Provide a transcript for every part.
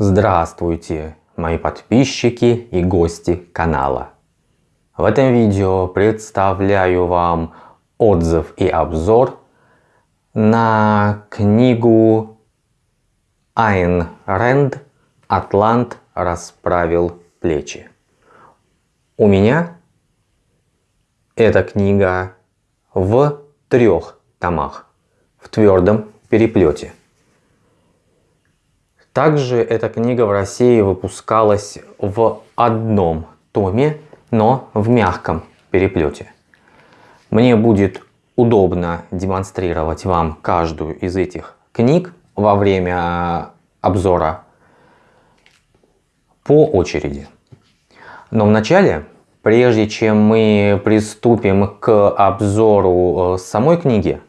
Здравствуйте, мои подписчики и гости канала. В этом видео представляю вам отзыв и обзор на книгу Айн Рэнд «Атлант расправил плечи». У меня эта книга в трех томах в твердом переплете. Также эта книга в России выпускалась в одном томе, но в мягком переплете. Мне будет удобно демонстрировать вам каждую из этих книг во время обзора по очереди. Но вначале, прежде чем мы приступим к обзору э, самой книги,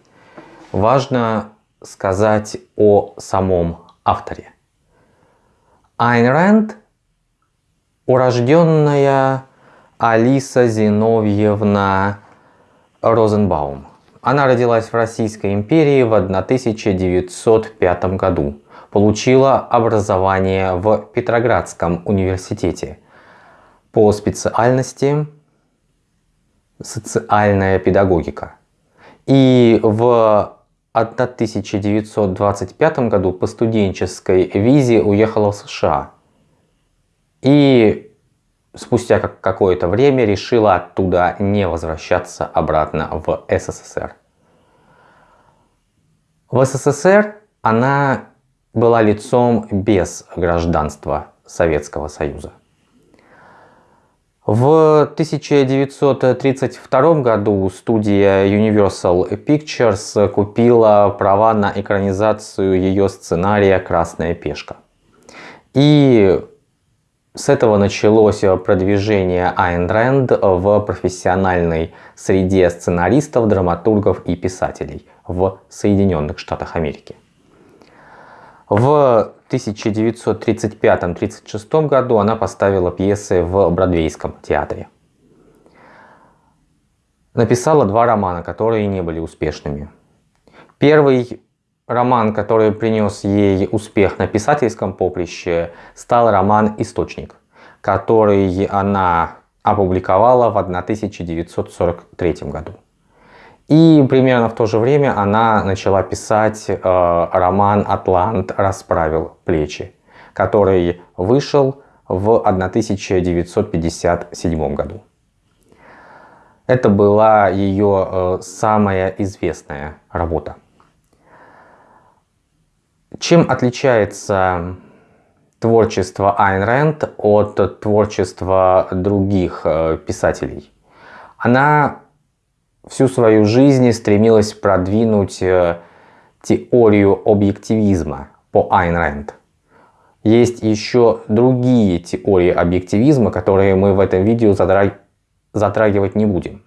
важно сказать о самом авторе. Айн Рэнд, урожденная Алиса Зиновьевна Розенбаум. Она родилась в Российской империи в 1905 году. Получила образование в Петроградском университете по специальности социальная педагогика. И в 1925 году по студенческой визе уехала в США. И спустя какое-то время решила оттуда не возвращаться обратно в СССР. В СССР она была лицом без гражданства Советского Союза. В 1932 году студия Universal Pictures купила права на экранизацию ее сценария «Красная пешка». И с этого началось продвижение Айн Рэнд в профессиональной среде сценаристов, драматургов и писателей в Соединенных Штатах Америки. В 1935-36 году она поставила пьесы в Бродвейском театре. Написала два романа, которые не были успешными. Первый роман, который принес ей успех на писательском поприще, стал роман «Источник», который она опубликовала в 1943 году. И примерно в то же время она начала писать э, роман «Атлант расправил плечи», который вышел в 1957 году. Это была ее э, самая известная работа. Чем отличается творчество Айн Рэнд от творчества других э, писателей? Она всю свою жизнь стремилась продвинуть э, теорию объективизма по Айн Рэнд. Есть еще другие теории объективизма, которые мы в этом видео затрагивать не будем.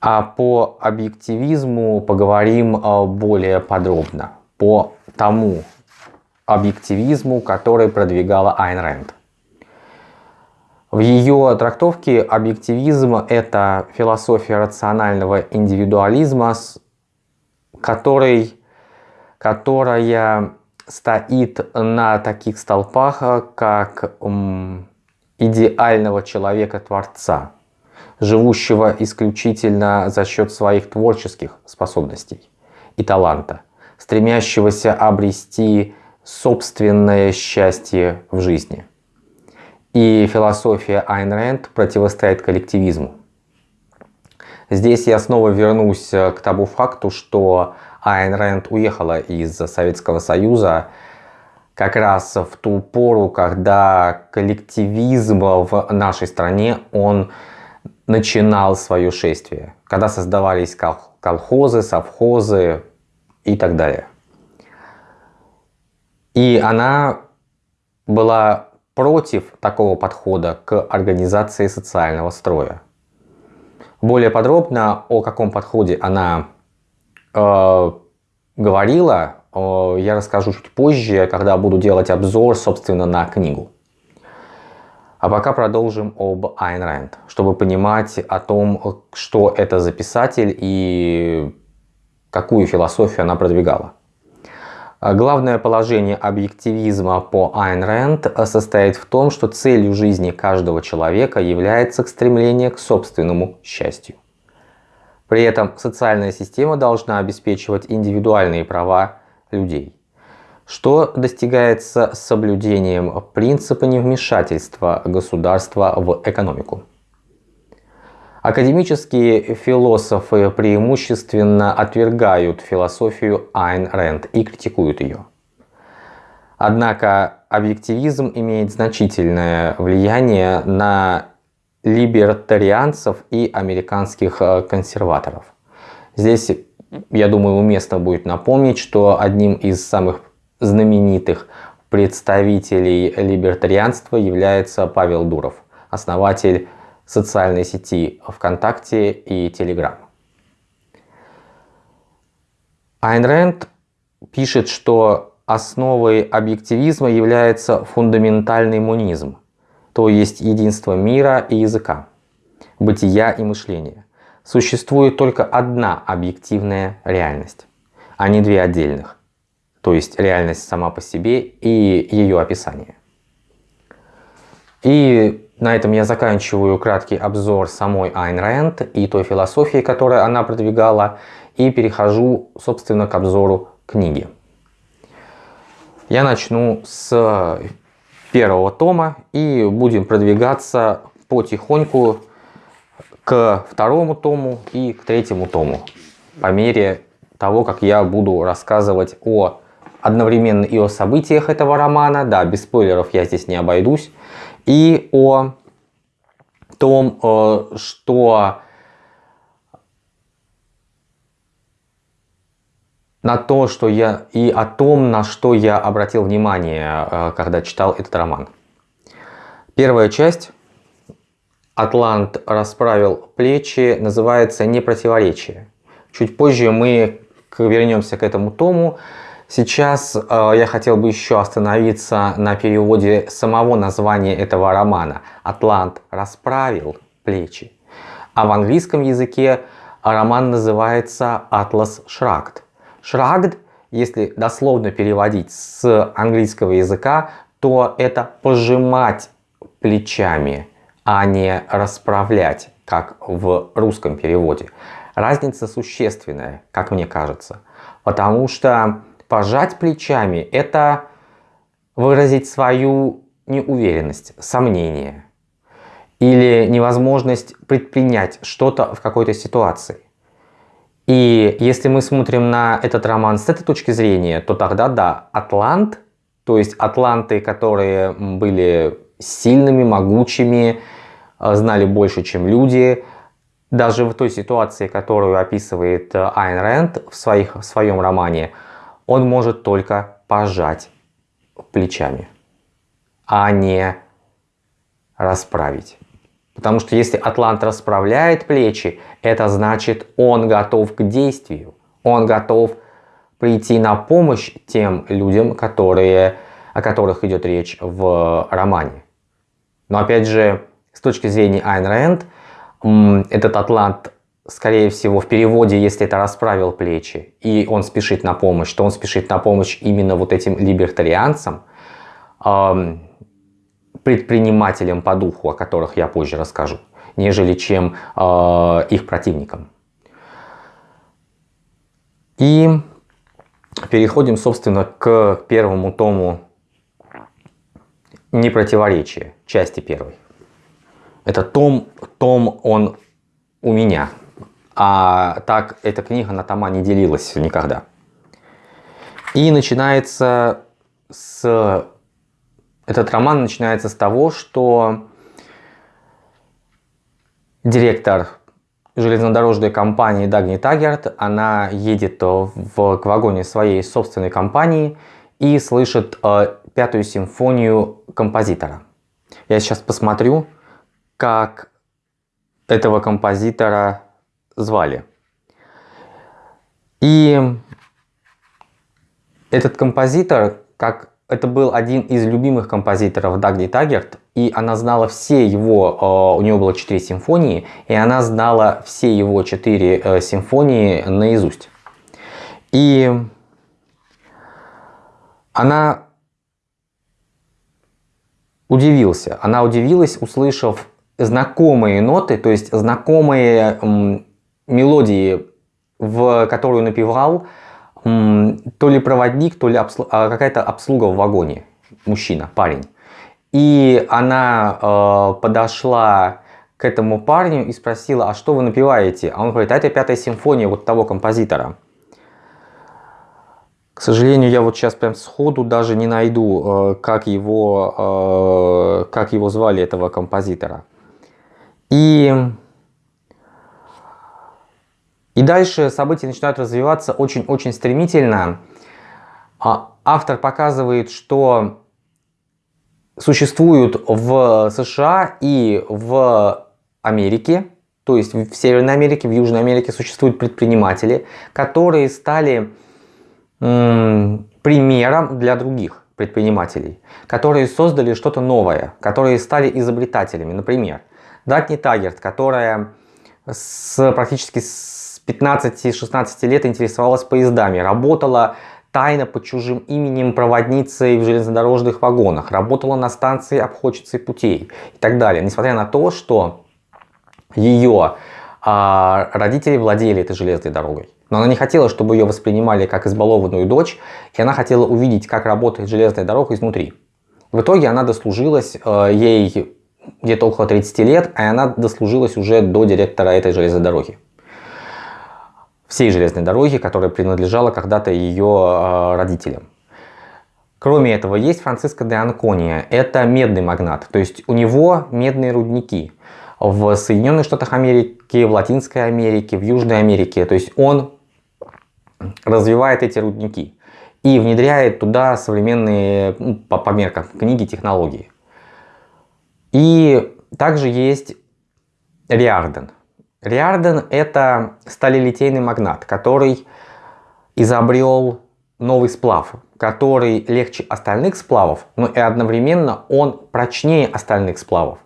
А по объективизму поговорим э, более подробно. По тому объективизму, который продвигала Айн Рэнд. В ее трактовке объективизм – это философия рационального индивидуализма, который, которая стоит на таких столпах, как идеального человека-творца, живущего исключительно за счет своих творческих способностей и таланта, стремящегося обрести собственное счастье в жизни – и философия Айн Рэнд противостоит коллективизму. Здесь я снова вернусь э, к тому факту, что Айн Рэнд уехала из Советского Союза как раз в ту пору, когда коллективизм в нашей стране, он начинал свое шествие. Когда создавались колхозы, совхозы и так далее. И она была против такого подхода к организации социального строя. Более подробно о каком подходе она э, говорила, э, я расскажу чуть позже, когда буду делать обзор, собственно, на книгу. А пока продолжим об Айн Рэнд, чтобы понимать о том, что это за писатель и какую философию она продвигала. Главное положение объективизма по Айн Рэнд состоит в том, что целью жизни каждого человека является стремление к собственному счастью. При этом социальная система должна обеспечивать индивидуальные права людей, что достигается соблюдением принципа невмешательства государства в экономику. Академические философы преимущественно отвергают философию Айн Рэнд и критикуют ее. Однако объективизм имеет значительное влияние на либертарианцев и американских э, консерваторов. Здесь, я думаю, уместно будет напомнить, что одним из самых знаменитых представителей либертарианства является Павел Дуров, основатель социальной сети ВКонтакте и Телеграм. Айн Рэнд пишет, что основой объективизма является фундаментальный монизм – то есть единство мира и языка, бытия и мышления. Существует только одна объективная реальность, а не две отдельных, то есть реальность сама по себе и ее описание. И на этом я заканчиваю краткий обзор самой Айн Рэнд и той философии, которую она продвигала, и перехожу, собственно, к обзору книги. Я начну с первого тома и будем продвигаться потихоньку к второму тому и к третьему тому по мере того, как я буду рассказывать о одновременно и о событиях этого романа, да, без спойлеров я здесь не обойдусь, и о том, э, что на то, что я и о том, на что я обратил внимание, э, когда читал этот роман. Первая часть «Атлант расправил плечи» называется «Непротиворечие». Чуть позже мы вернемся к этому тому. Сейчас э, я хотел бы еще остановиться на переводе самого названия этого романа. «Атлант расправил плечи». А в английском языке роман называется «Атлас Шрагд». Шрагд, если дословно переводить с английского языка, то это пожимать плечами, а не расправлять, как в русском переводе. Разница существенная, как мне кажется. Потому что пожать плечами – это выразить свою неуверенность, сомнение или невозможность предпринять что-то в какой-то ситуации. И если мы смотрим на этот роман с этой точки зрения, то тогда да, Атлант, то есть атланты, которые были сильными, могучими, э, знали больше, чем люди, даже в той ситуации, которую описывает э, Айн Рэнд в, своих, в своем романе, он может только пожать плечами, а не расправить. Потому что если Атлант расправляет плечи, это значит он готов к действию. Он готов прийти на помощь тем людям, которые, о которых идет речь в романе. Но опять же, с точки зрения Айн Рэнд, этот Атлант, скорее всего, в переводе, если это расправил плечи, и он спешит на помощь, то он спешит на помощь именно вот этим либертарианцам, предпринимателям по духу, о которых я позже расскажу, нежели чем э, их противникам. И переходим, собственно, к первому тому непротиворечия, части первой. Это том, том он у меня, а так эта книга на тома не делилась никогда. И начинается с этот роман начинается с того, что директор железнодорожной компании Дагни Тагерт, она едет в, к вагоне своей собственной компании и слышит э, пятую симфонию композитора. Я сейчас посмотрю, как этого композитора звали. И этот композитор, как это был один из любимых композиторов Дагни Тагерт, и она знала все его, э, у него было 4 симфонии, и она знала все его 4 э, симфонии наизусть. И она удивился. Она удивилась, услышав знакомые ноты, то есть знакомые мелодии, в которую напевал то ли проводник, то ли обслу... а какая-то обслуга в вагоне, мужчина, парень. И она э, подошла к этому парню и спросила, а что вы напеваете? А он говорит, а это пятая симфония вот того композитора. К сожалению, я вот сейчас прям сходу даже не найду, э, как его, э, как его звали, этого композитора. И, и дальше события начинают развиваться очень-очень стремительно. А автор показывает, что существуют в США и в Америке, то есть в Северной Америке, в Южной Америке существуют предприниматели, которые стали примером для других предпринимателей, которые создали что-то новое, которые стали изобретателями. Например, Датни Тагерт, которая с, практически с 15-16 лет интересовалась поездами, работала тайно под чужим именем проводницей в железнодорожных вагонах, работала на станции обходчицей путей и так далее. Несмотря на то, что ее а, родители владели этой железной дорогой. Но она не хотела, чтобы ее воспринимали как избалованную дочь, и она хотела увидеть, как работает железная дорога изнутри. В итоге она дослужилась, э, ей где-то около 30 лет, и она дослужилась уже до директора этой железной дороги. Всей железной дороги, которая принадлежала когда-то ее э, родителям. Кроме этого, есть Франциско де Анкония. Это медный магнат, то есть у него медные рудники в Соединенных Штатах Америки, в Латинской Америке, в Южной Америке. То есть он развивает эти рудники и внедряет туда современные, ну, по, по меркам книги, технологии. И также есть Риарден. Риарден это сталелитейный магнат, который изобрел новый сплав, который легче остальных сплавов, но и одновременно он прочнее остальных сплавов.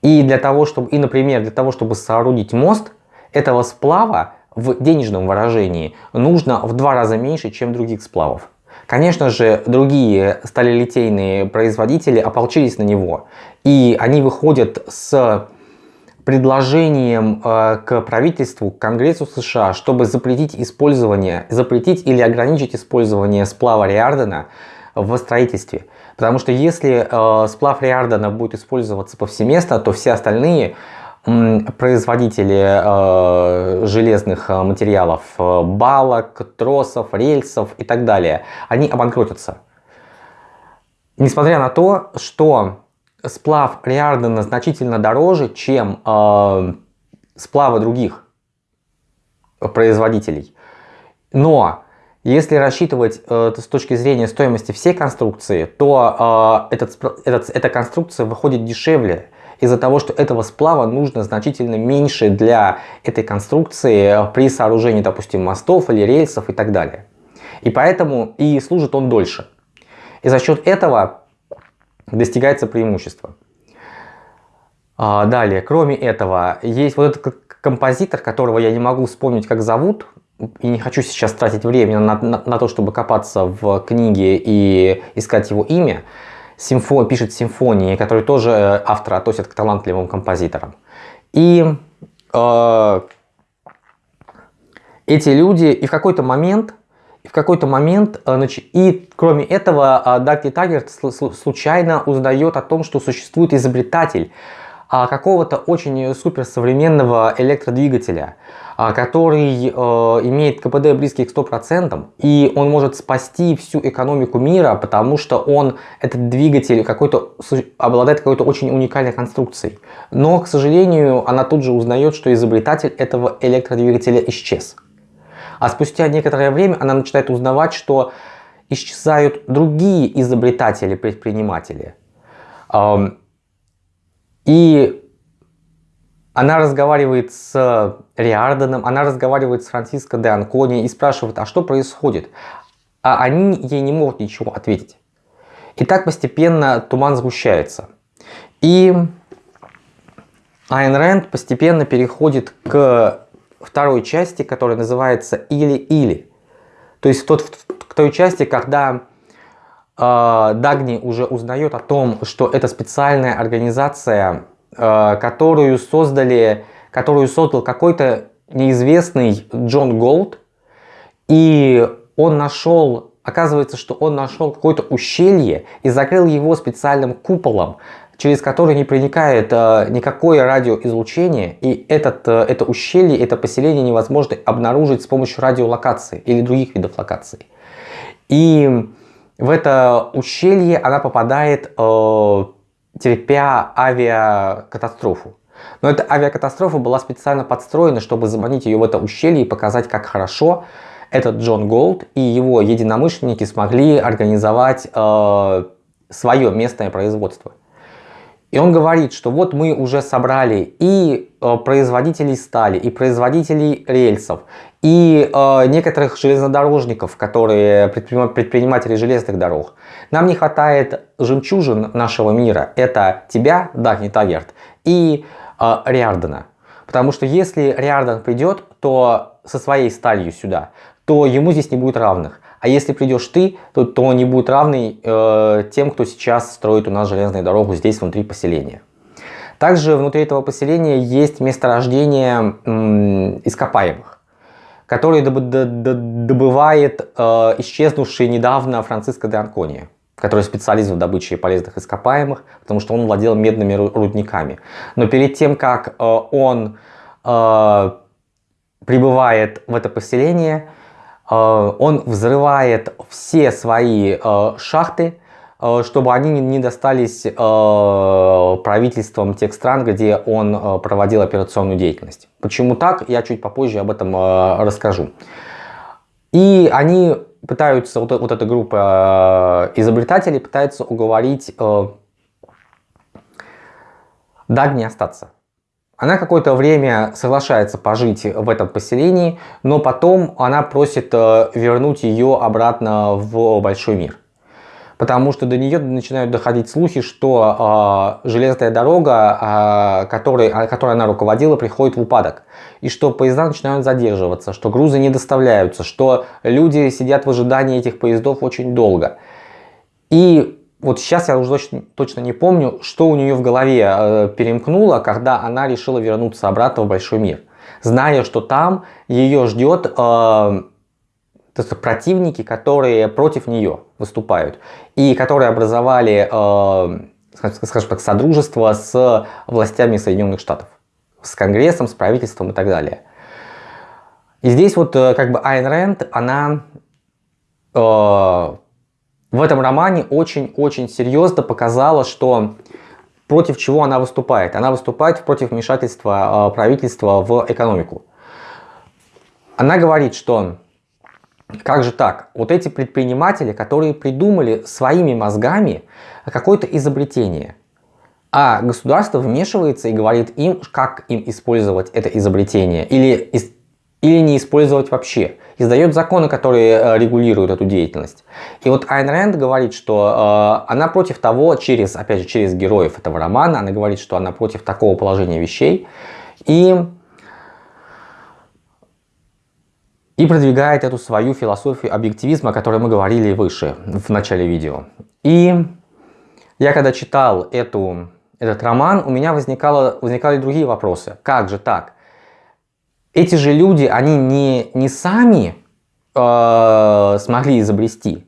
И для того, чтобы, и, например, для того, чтобы соорудить мост, этого сплава в денежном выражении нужно в два раза меньше, чем других сплавов. Конечно же, другие сталелитейные производители ополчились на него, и они выходят с предложением э, к правительству, к Конгрессу США, чтобы запретить использование, запретить или ограничить использование сплава Риардена в строительстве. Потому что если э, сплав Риардена будет использоваться повсеместно, то все остальные производители э, железных э, материалов, э, балок, тросов, рельсов и так далее, они обанкротятся. Несмотря на то, что сплав Риардена значительно дороже, чем э, сплавы других производителей. Но если рассчитывать э, с точки зрения стоимости всей конструкции, то э, этот, этот, эта конструкция выходит дешевле, из-за того, что этого сплава нужно значительно меньше для этой конструкции при сооружении, допустим, мостов или рельсов и так далее. И поэтому и служит он дольше. И за счет этого достигается преимущество. А, далее, кроме этого, есть вот этот композитор, которого я не могу вспомнить, как зовут, и не хочу сейчас тратить время на, на, на то, чтобы копаться в книге и искать его имя симфо, пишет симфонии, которые тоже э, автор относят к талантливым композиторам. И э, эти люди и в какой-то момент, в какой-то момент, э, и кроме этого, э, Дагни Таггерт случайно узнает о том, что существует изобретатель а, какого-то очень суперсовременного электродвигателя, а, который э, имеет КПД близкий к 100%, и он может спасти всю экономику мира, потому что он, этот двигатель, какой-то обладает какой-то очень уникальной конструкцией. Но, к сожалению, она тут же узнает, что изобретатель этого электродвигателя исчез. А спустя некоторое время она начинает узнавать, что исчезают другие изобретатели-предприниматели. И она разговаривает с Риарденом, она разговаривает с Франциско де Анкони и спрашивает, а что происходит? А они ей не могут ничего ответить. И так постепенно туман сгущается. И Айн Рэнд постепенно переходит к второй части, которая называется «Или-или». То есть в, тот, в той части, когда Дагни уже узнает о том, что это специальная организация, которую создали, которую создал какой-то неизвестный Джон Голд, и он нашел, оказывается, что он нашел какое-то ущелье и закрыл его специальным куполом, через который не проникает э, никакое радиоизлучение, и этот, э, это ущелье, это поселение невозможно обнаружить с помощью радиолокации или других видов локаций. И в это ущелье она попадает, э, терпя авиакатастрофу. Но эта авиакатастрофа была специально подстроена, чтобы заманить ее в это ущелье и показать, как хорошо этот Джон Голд и его единомышленники смогли организовать э, свое местное производство. И он говорит, что вот мы уже собрали и э, производителей стали, и производителей рельсов, и э, некоторых железнодорожников, которые предприниматели железных дорог. Нам не хватает жемчужин нашего мира. Это тебя, Дагни Тагерт, и э, Риардена. Потому что если Риарден придет, то со своей сталью сюда, то ему здесь не будет равных. А если придешь ты, то, то не будет равный э, тем, кто сейчас строит у нас железную дорогу здесь внутри поселения. Также внутри этого поселения есть месторождение ископаемых, которые доб добывает э, исчезнувший недавно Франциско де Анкония который специалист в добыче полезных ископаемых, потому что он владел медными рудниками. Но перед тем, как э, он э, прибывает в это поселение, он взрывает все свои э, шахты, э, чтобы они не достались правительствам тех стран, где он проводил операционную деятельность. Почему так, я чуть попозже об этом расскажу. И они пытаются, вот, вот эта группа изобретателей пытается уговорить Дагни остаться. Она какое-то время соглашается пожить в этом поселении, но потом она просит э, вернуть ее обратно в большой мир. Потому что до нее начинают доходить слухи, что э, железная дорога, э, которой, которой она руководила, приходит в упадок. И что поезда начинают задерживаться, что грузы не доставляются, что люди сидят в ожидании этих поездов очень долго. И вот сейчас я уже точно, точно не помню, что у нее в голове э, перемкнуло, когда она решила вернуться обратно в большой мир. Зная, что там ее ждет э, противники, которые против нее выступают. И которые образовали, э, скажем так, содружество с властями Соединенных Штатов. С Конгрессом, с правительством и так далее. И здесь вот э, как бы Айн Рэнд, она... Э, в этом романе очень-очень серьезно показала, что против чего она выступает. Она выступает против вмешательства а, правительства в экономику. Она говорит, что как же так? Вот эти предприниматели, которые придумали своими мозгами какое-то изобретение, а государство вмешивается и говорит им, как им использовать это изобретение, или, или не использовать вообще издает законы, которые э, регулируют эту деятельность. И вот Айн Рэнд говорит, что э, она против того, через, опять же, через героев этого романа, она говорит, что она против такого положения вещей. И и продвигает эту свою философию объективизма, о которой мы говорили выше, в начале видео. И я когда читал эту, этот роман, у меня возникало, возникали другие вопросы. Как же так? Эти же люди, они не, не сами э, смогли изобрести.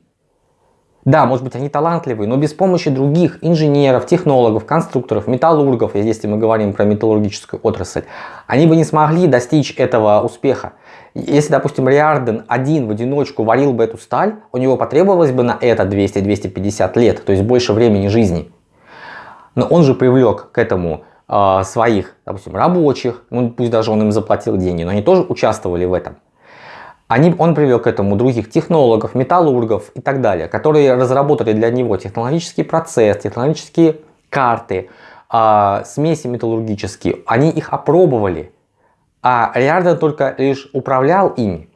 Да, может быть, они талантливые, но без помощи других инженеров, технологов, конструкторов, металлургов, если мы говорим про металлургическую отрасль, они бы не смогли достичь этого успеха. Если, допустим, Риарден один в одиночку варил бы эту сталь, у него потребовалось бы на это 200-250 лет, то есть больше времени жизни. Но он же привлек к этому э, своих, допустим, рабочих, ну пусть даже он им заплатил деньги, но они тоже участвовали в этом. Они, он привел к этому других технологов, металлургов и так далее, которые разработали для него технологический процесс, технологические карты, э, смеси металлургические. Они их опробовали, а Риарден только лишь управлял ими.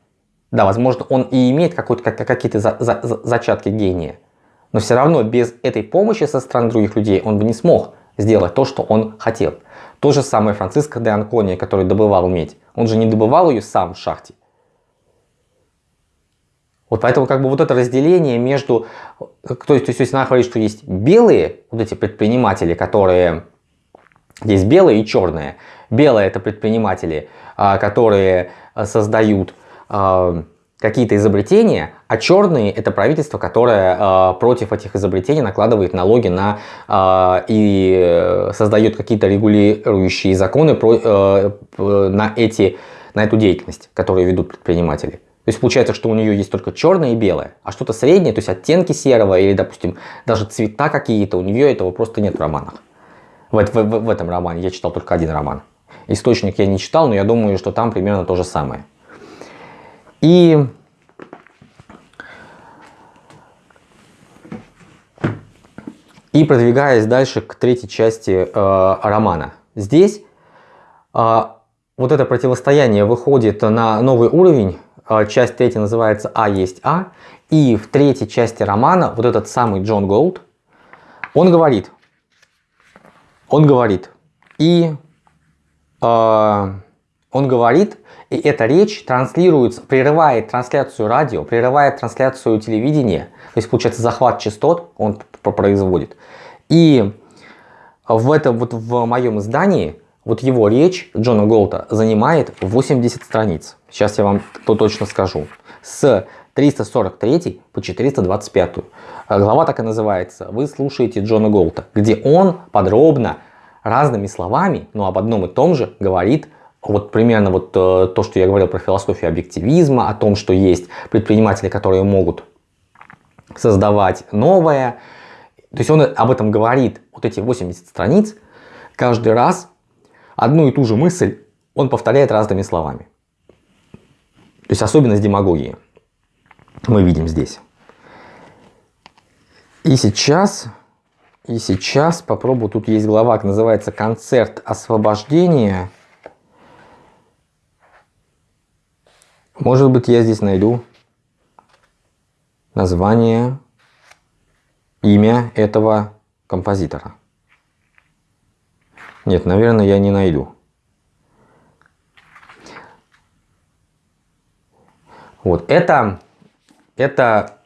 Да, возможно, он и имеет какие-то за, за, зачатки гения, но все равно без этой помощи со стороны других людей он бы не смог сделать то, что он хотел. То же самое Франциско де Анкония, который добывал медь. Он же не добывал ее сам в шахте. Вот поэтому как бы вот это разделение между... То есть, то есть она говорит, что есть белые вот эти предприниматели, которые... Есть белые и черные. Белые это предприниматели, а, которые создают а, какие-то изобретения, а черные это правительство, которое э, против этих изобретений накладывает налоги на э, и создает какие-то регулирующие законы про, э, на, эти, на эту деятельность, которую ведут предприниматели. То есть получается, что у нее есть только черное и белое, а что-то среднее, то есть оттенки серого или, допустим, даже цвета какие-то, у нее этого просто нет в романах. В, в, в, в этом романе я читал только один роман. Источник я не читал, но я думаю, что там примерно то же самое. И И продвигаясь дальше к третьей части э, романа. Здесь э, вот это противостояние выходит на новый уровень. Э, часть третья называется «А есть А». И в третьей части романа вот этот самый Джон Голд, он говорит, он говорит, и э, он говорит, и эта речь транслируется, прерывает трансляцию радио, прерывает трансляцию телевидения. То есть, получается, захват частот он производит. И в этом вот в моем издании вот его речь Джона Голта занимает 80 страниц. Сейчас я вам то точно скажу. С 343 по 425. Глава так и называется «Вы слушаете Джона Голта», где он подробно разными словами, но об одном и том же говорит вот примерно вот э, то, что я говорил про философию объективизма, о том, что есть предприниматели, которые могут создавать новое. То есть он об этом говорит, вот эти 80 страниц, каждый раз одну и ту же мысль он повторяет разными словами. То есть особенность демагогии мы видим здесь. И сейчас, и сейчас попробую, тут есть глава, называется «Концерт освобождения». Может быть, я здесь найду название, имя этого композитора. Нет, наверное, я не найду. Вот, это, это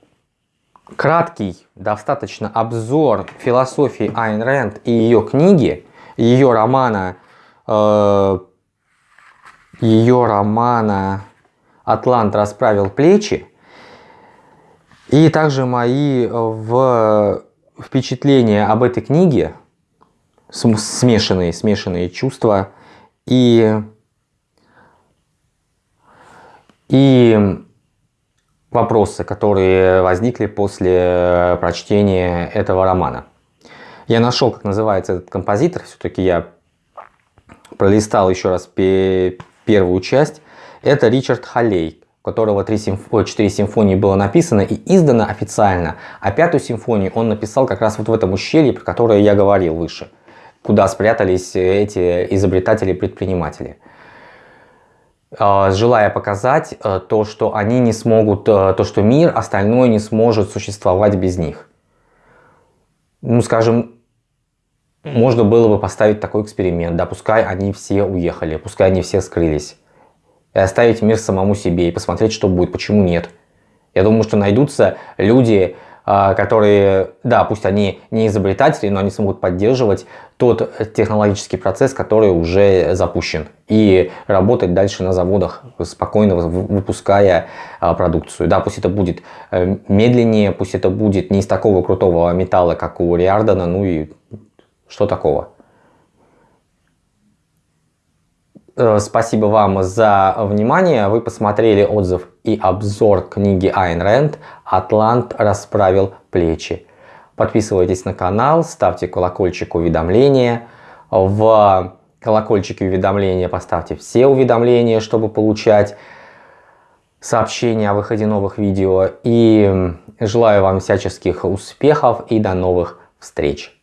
краткий, достаточно обзор философии Айн Рэнд и ее книги, ее романа, э, ее романа «Атлант расправил плечи», и также мои э, в впечатления об этой книге, смешанные, смешанные чувства и, и вопросы, которые возникли после прочтения этого романа. Я нашел, как называется этот композитор, все-таки я пролистал еще раз первую часть. Это Ричард Халлей которого 3 симф... 4 симфонии было написано и издано официально, а пятую симфонию он написал как раз вот в этом ущелье, про которое я говорил выше, куда спрятались эти изобретатели-предприниматели а, желая показать э, то, что они не смогут, э, то, что мир остальное не сможет существовать без них. Ну, скажем, можно было бы поставить такой эксперимент, да, пускай они все уехали, пускай они все скрылись и оставить мир самому себе и посмотреть, что будет, почему нет. Я думаю, что найдутся люди, а, которые, да, пусть они не изобретатели, но они смогут поддерживать тот технологический процесс, который уже запущен. И работать дальше на заводах, спокойно выпуская а, продукцию. Да, пусть это будет э, медленнее, пусть это будет не из такого крутого металла, как у Риардана, ну и что такого. Э, спасибо вам за внимание. Вы посмотрели отзыв и обзор книги Айн Рэнд «Атлант расправил плечи». Подписывайтесь на канал, ставьте колокольчик уведомления. В колокольчике уведомления поставьте все уведомления, чтобы получать сообщения о выходе новых видео. И желаю вам всяческих успехов и до новых встреч.